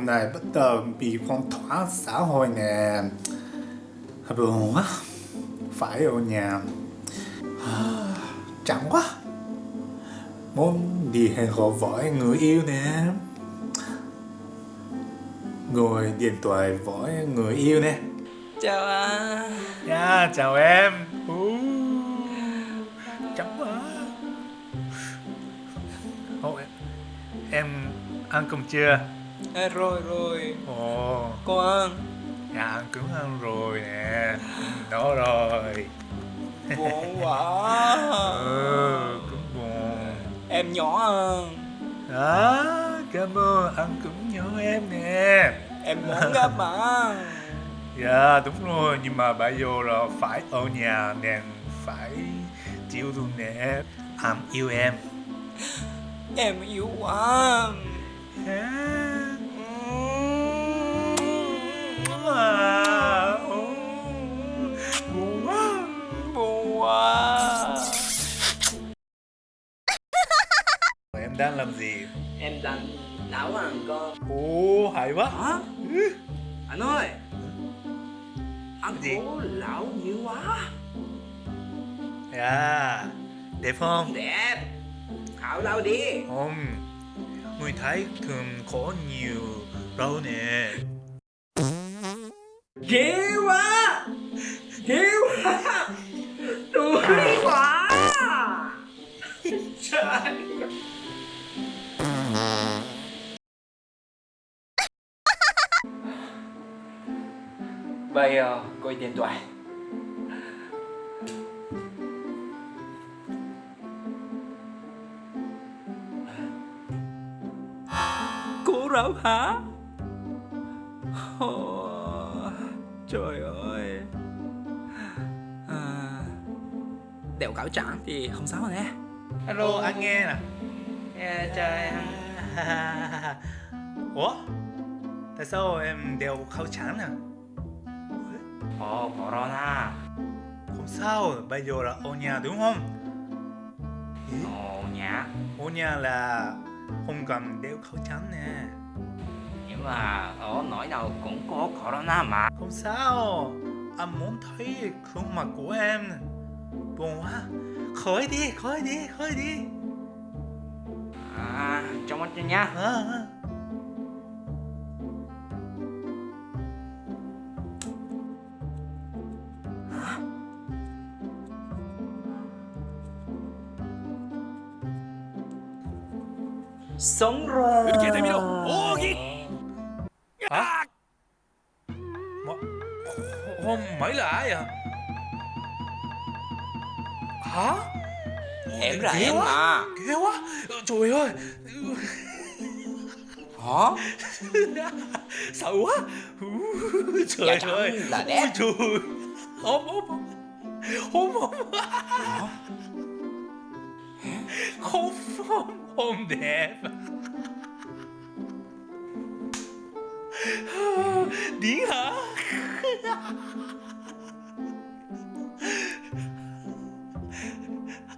hôm nay bắt đầu bị phong tỏa xã hội nè. Buồn quá. Phải ở nhà. Chẳng quá. Muốn đi hẹn hò với người yêu nè. Ngồi điện thoại với người yêu nè. Chào anh nha chào em. Uh, chẳng quá. Ồ, em, em ăn cơm chưa à, rồi rồi. Ồ. Cô ăn dạ ăn cũng ăn rồi nè. Đó rồi. Buồn quá. Ừ cũng buồn. Em nhỏ hơn. Đó cảm ơn. Ăn cũng nhớ em nè. Em muốn gặp bạn dạ đúng rồi. Nhưng mà bây giờ là phải ở nhà nên phải chịu luôn nè. Anh yêu em. Em yêu anh à, đang làm gì? Em đang nấu ăn cơm ồ hay quá. Hả? Anh ơi. Anh Gì? cố lão nhiều quá. Dạ đẹp không? Đẹp. Khảo lâu đi. Không. Người thấy thường có nhiều rau nè. Ghê quá. Ghê quá bây giờ coi điện thoại. Cô rau hả? Trời ơi. À, đeo cảo trắng thì không sao nè. Hello anh nghe nè. Yeah, trời. Ủa? Tại sao em đeo khẩu trang nè ồ corona không sao bây giờ là ở nhà đúng không ồ nhá ở nhà là không cần đeo khẩu trang nè nhưng mà ở nỗi nào cũng có corona mà không sao anh muốn thấy khuôn mặt của em buồn quá khỏi đi khỏi đi khỏi đi à trong mắt cho nhá à, à. sống rồi 이렇게 되면 오기 hả Mà, hôm mấy là ai à hả em là Ghê em quá. mà ghê quá trời ơi hả sợ quá trời Dạ chẳng ơi là đẹp. Ôi trời ôm ôm ôm ôm không Không không đẹp điên hả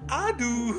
Adu